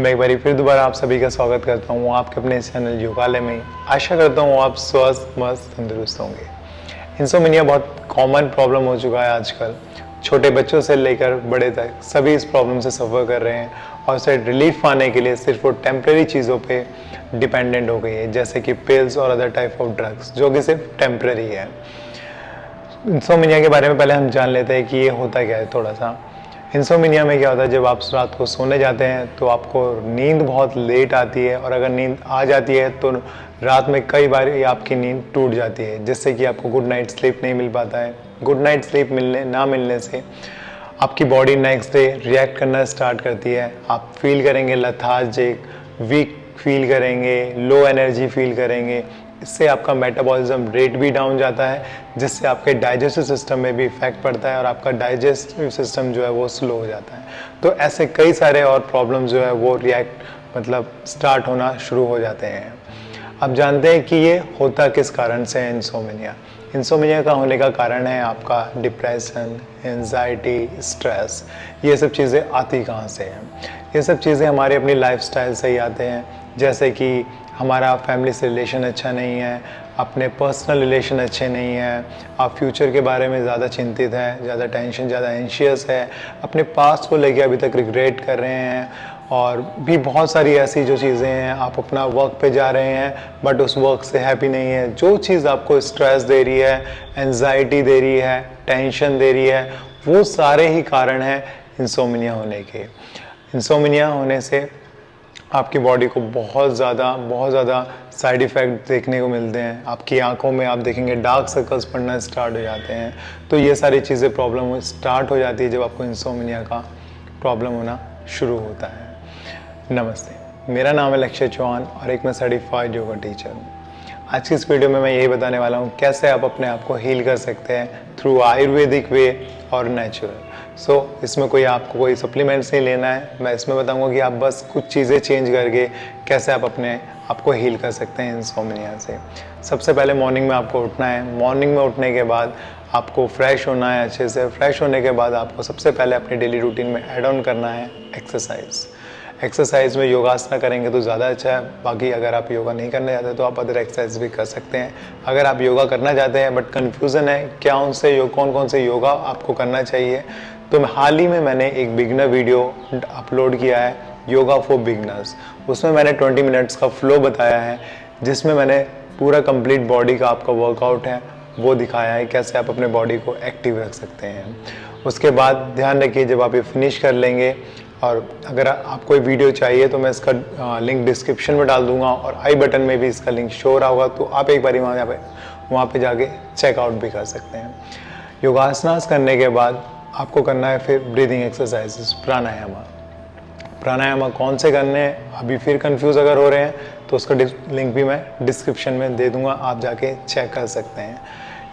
मैं एक बार फिर दोबारा आप सभी का स्वागत करता हूँ आपके अपने चैनल योगालय में। आशा करता हूँ आप स्वस्थ, मस्त, तंदुरुस्त होंगे। इंसोमिनिया बहुत कॉमन प्रॉब्लम हो चुका है आजकल। छोटे बच्चों से लेकर बड़े तक सभी इस प्रॉब्लम से सफ़र कर रहे हैं और उसे रिलीफ पाने के लिए सिर्फ़ वो टेम्प्रेरी चीज़ों पे डिपेंडेंट हो गई है, जैसे कि पिल्स और अदर टाइप ऑफ़ ड्रग्स जो कि सिर्फ़ टेम्प्रेरी है। इंसोमिनिया के बारे में पहले हम जान लेते हैं कि ये होता क्या है थोड़ा सा। इंसोमिनिया में क्या होता है, जब आप रात को सोने जाते हैं तो आपको नींद बहुत लेट आती है, और अगर नींद आ जाती है तो रात में कई बार आपकी नींद टूट जाती है, जिससे कि आपको गुड नाइट स्लीप नहीं मिल पाता है। गुड नाइट स्लीप मिलने, ना मिलने से आपकी बॉडी नेक्स्ट डे रिएक्ट करना स्टार्ट करती है। आप फील करेंगे लथार्जिक वीक फील करेंगे लो एनर्जी फील करेंगे। इससे आपका मेटाबॉलिज्म रेट भी डाउन जाता है, जिससे आपके डाइजेस्टिव सिस्टम में भी इफ़ेक्ट पड़ता है और आपका डाइजेस्टिव सिस्टम जो है वो स्लो हो जाता है। तो ऐसे कई सारे और प्रॉब्लम जो है वो रिएक्ट मतलब स्टार्ट होना शुरू हो जाते हैं। अब जानते हैं कि ये होता किस कारण से है इंसोमिनिया इंसोमिनिया का होने का कारण है आपका डिप्रेशन एनजाइटी स्ट्रेस ये सब चीज़ें आती कहाँ से हैं? ये सब चीज़ें हमारे अपनी लाइफस्टाइल से ही आते हैं। जैसे कि हमारा फैमिली से रिलेशन अच्छा नहीं है, अपने पर्सनल रिलेशन अच्छे नहीं हैं, आप फ्यूचर के बारे में ज़्यादा चिंतित हैं, ज़्यादा टेंशन ज़्यादा एंशियस है, अपने पास्ट को लेके अभी तक रिग्रेट कर रहे हैं, और भी बहुत सारी ऐसी जो चीज़ें हैं, आप अपना वर्क पे जा रहे हैं बट उस वर्क से हैप्पी नहीं है, जो चीज़ आपको स्ट्रेस दे रही है एनजाइटी दे रही है टेंशन दे रही है, वो सारे ही कारण हैं इंसोमिनिया होने के। इंसोमिनिया होने से आपकी बॉडी को बहुत ज़्यादा बहुत ज़्यादा साइड इफ़ेक्ट देखने को मिलते हैं। आपकी आँखों में आप देखेंगे डार्क सर्कल्स पड़ना स्टार्ट हो जाते हैं। तो ये सारी चीज़ें प्रॉब्लम स्टार्ट हो जाती है जब आपको इंसोमिनिया का प्रॉब्लम होना शुरू होता है। नमस्ते, मेरा नाम है लक्ष्य चौहान और एक मैं सर्टिफाइड योगा टीचर हूँ। आज की इस वीडियो में मैं यही बताने वाला हूँ, कैसे आप अपने आप को हील कर सकते हैं थ्रू आयुर्वेदिक वे और नेचुरल सो so, इसमें कोई आपको कोई सप्लीमेंट्स नहीं लेना है। मैं इसमें बताऊँगा कि आप बस कुछ चीज़ें चेंज करके कैसे आप अपने आपको हील कर सकते हैं इंसोमिनिया से। सबसे पहले मॉर्निंग में आपको उठना है। मॉर्निंग में उठने के बाद आपको फ्रेश होना है अच्छे से। फ्रेश होने के बाद आपको सबसे पहले अपनी डेली रूटीन में एड ऑन करना है एक्सरसाइज एक्सरसाइज में योगासना करेंगे तो ज़्यादा अच्छा है। बाकी अगर आप योगा नहीं करना चाहते तो आप अदर एक्सरसाइज भी कर सकते हैं। अगर आप योगा करना चाहते हैं बट कन्फ्यूज़न है क्या उनसे योग कौन कौन से योगा आपको करना चाहिए? तो हाल ही में मैंने एक बिगनर वीडियो अपलोड किया है योगा फॉर बिगनर्स उसमें मैंने 20 मिनट्स का फ्लो बताया है, जिसमें मैंने पूरा कंप्लीट बॉडी का आपका वर्कआउट है, वो दिखाया है कैसे आप अपने बॉडी को एक्टिव रख सकते हैं। उसके बाद ध्यान रखिए जब आप ये फिनिश कर लेंगे, और अगर आपको ये वीडियो चाहिए तो मैं इसका लिंक डिस्क्रिप्शन में डाल दूँगा, और आई बटन में भी इसका लिंक शो रहा होगा तो आप एक बार वहाँ पे वहाँ पे जाके चेकआउट भी कर सकते हैं। योगासनास करने के बाद आपको करना है फिर ब्रीदिंग एक्सरसाइजेस प्राणायामा। प्राणायामा कौन से करने हैं? अभी फिर कंफ्यूज अगर हो रहे हैं तो उसका लिंक भी मैं डिस्क्रिप्शन में दे दूँगा, आप जाके चेक कर सकते हैं।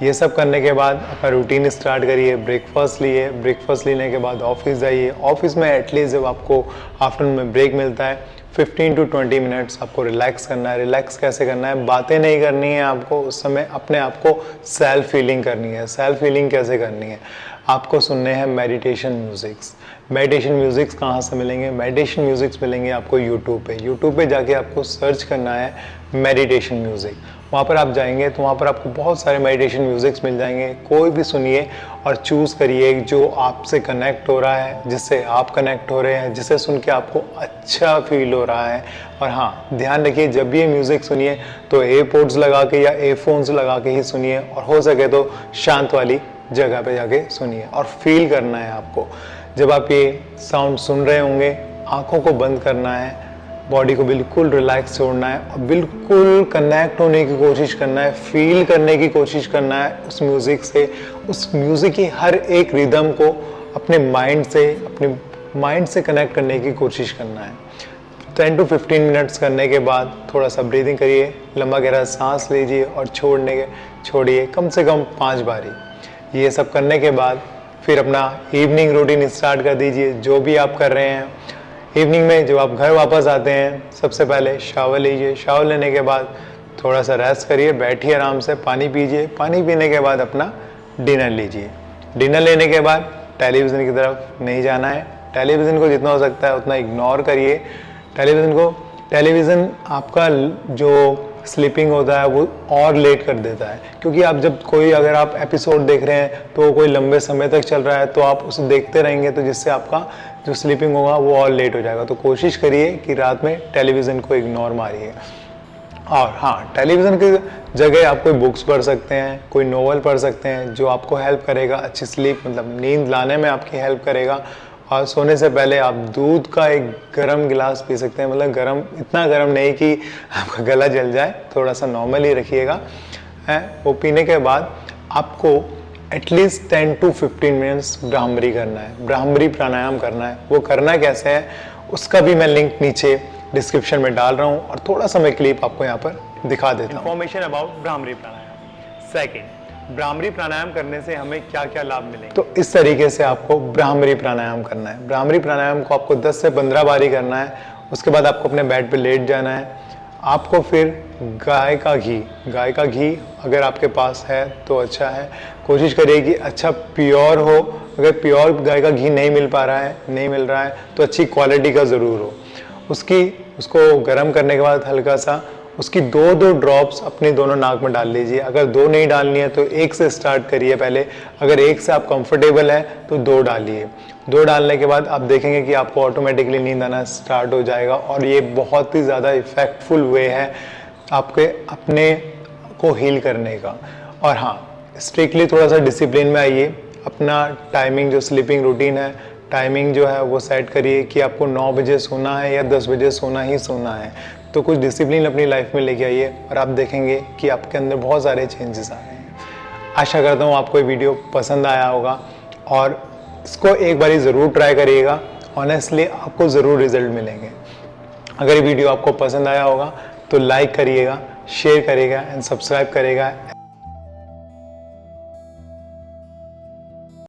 ये सब करने के बाद अपना रूटीन स्टार्ट करिए ब्रेकफास्ट लिए। ब्रेकफास्ट लेने के बाद ऑफ़िस जाइए। ऑफ़िस में एटलीस्ट जब आपको आफ्टरनून में ब्रेक मिलता है 15 टू 20 मिनट्स आपको रिलैक्स करना है। रिलैक्स कैसे करना है? बातें नहीं करनी है आपको, उस समय अपने आप को सेल्फ फीलिंग करनी है। सेल्फ फीलिंग कैसे करनी है? आपको सुनने हैं मेडिटेशन म्यूज़िक्स मेडिटेशन म्यूज़िक्स कहाँ से मिलेंगे? मेडिटेशन म्यूज़िक्स मिलेंगे आपको यूट्यूब पे. यूट्यूब पे जाके आपको सर्च करना है मेडिटेशन म्यूज़िक वहाँ पर आप जाएँगे तो वहाँ पर आपको बहुत सारे मेडिटेशन म्यूज़िक्स मिल जाएँगे. कोई भी सुनिए और चूज़ करिए जो आपसे कनेक्ट हो रहा है, जिससे आप कनेक्ट हो रहे हैं, जिसे सुन के आपको अच्छा फील हो रहा है. और हाँ ध्यान रखिए, जब भी ये म्यूज़िक सुनिए तो एयरपोर्ट्स लगा के या एयरफोन्स लगा के ही सुनिए और हो सके तो शांत वाली जगह पे जाके सुनिए और फील करना है आपको। जब आप ये साउंड सुन रहे होंगे, आँखों को बंद करना है बॉडी को बिल्कुल रिलैक्स छोड़ना है और बिल्कुल कनेक्ट होने की कोशिश करना है फील करने की कोशिश करना है उस म्यूज़िक से, उस म्यूज़िक की हर एक रिदम को अपने माइंड से, अपने माइंड से कनेक्ट करने की कोशिश करना है। 10 टू 15 मिनट्स करने के बाद थोड़ा सा ब्रीदिंग करिए, लंबा गहरा सांस लीजिए और छोड़ने के, छोड़िए, कम से कम पाँच बारी। ये सब करने के बाद फिर अपना इवनिंग रूटीन स्टार्ट कर दीजिए, जो भी आप कर रहे हैं। इवनिंग में जब आप घर वापस आते हैं, सबसे पहले शावर लीजिए। शावर लेने के बाद थोड़ा सा रेस्ट करिए, बैठिए आराम से, पानी पीजिए। पानी पीने के बाद अपना डिनर लीजिए। डिनर लेने के बाद टेलीविज़न की तरफ़ नहीं जाना है। टेलीविज़न को जितना हो सकता है उतना इग्नोर करिए। टेलीविज़न को टेलीविज़न आपका जो स्लीपिंग होता है, वो और लेट कर देता है। क्योंकि आप जब कोई, अगर आप एपिसोड देख रहे हैं तो कोई लंबे समय तक चल रहा है तो आप उसे देखते रहेंगे तो जिससे आपका जो स्लीपिंग होगा, वो और लेट हो जाएगा। तो कोशिश करिए कि रात में टेलीविज़न को इग्नोर मारिए। और हाँ टेलीविज़न की जगह आप कोई बुक्स पढ़ सकते हैं, कोई नोवेल पढ़ सकते हैं, जो आपको हेल्प करेगा, अच्छी स्लीप मतलब नींद लाने में आपकी हेल्प करेगा और सोने से पहले आप दूध का एक गर्म गिलास पी सकते हैं। मतलब गर्म, इतना गर्म नहीं कि आपका गला जल जाए थोड़ा सा नॉर्मल ही रखिएगा। है, वो पीने के बाद आपको at least ten to 15 minutes Bhramari करना है। ब्राह्मरी प्राणायाम करना है। वो करना कैसे है, उसका भी मैं लिंक नीचे डिस्क्रिप्शन में डाल रहा हूँ और थोड़ा सा मैं क्लिप आपको यहाँ पर दिखा देता हूँ। Information about Bhramari pranayama. Second Bhramari pranayama करने से हमें क्या क्या लाभ मिलेंगे? तो इस तरीके से आपको ब्राह्मरी प्राणायाम करना है। ब्राह्मरी प्राणायाम को आपको 10 से 15 बार करना है। उसके बाद आपको अपने बेड पे लेट जाना है। आपको फिर गाय का घी, गाय का घी अगर आपके पास है तो अच्छा है। कोशिश करिए कि अच्छा प्योर हो। अगर प्योर गाय का घी नहीं मिल पा रहा है, नहीं मिल रहा है तो अच्छी क्वालिटी का ज़रूर हो। उसकी, उसको गर्म करने के बाद हल्का सा उसकी दो दो ड्रॉप्स अपने दोनों नाक में डाल लीजिए। अगर दो नहीं डालनी है तो एक से स्टार्ट करिए पहले। अगर एक से आप कंफर्टेबल है तो दो डालिए। दो डालने के बाद आप देखेंगे कि आपको ऑटोमेटिकली नींद आना स्टार्ट हो जाएगा और ये बहुत ही ज़्यादा इफ़ेक्टफुल वे है आपके, अपने को हील करने का। और हाँ स्ट्रिक्टली थोड़ा सा डिसिप्लिन में आइए। अपना टाइमिंग जो स्लीपिंग रूटीन है टाइमिंग जो है वो सेट करिए कि आपको 9 बजे सोना है या 10 बजे सोना ही सोना है। तो कुछ डिसिप्लिन अपनी लाइफ में लेके आइए और आप देखेंगे कि आपके अंदर बहुत सारे चेंजेस आ रहे हैं। आशा करता हूँ आपको ये वीडियो पसंद आया होगा और इसको एक बार ज़रूर ट्राई करिएगा। ऑनेस्टली आपको ज़रूर रिज़ल्ट मिलेंगे। अगर ये वीडियो आपको पसंद आया होगा तो लाइक करिएगा शेयर करेगा एंड सब्सक्राइब करिएगा।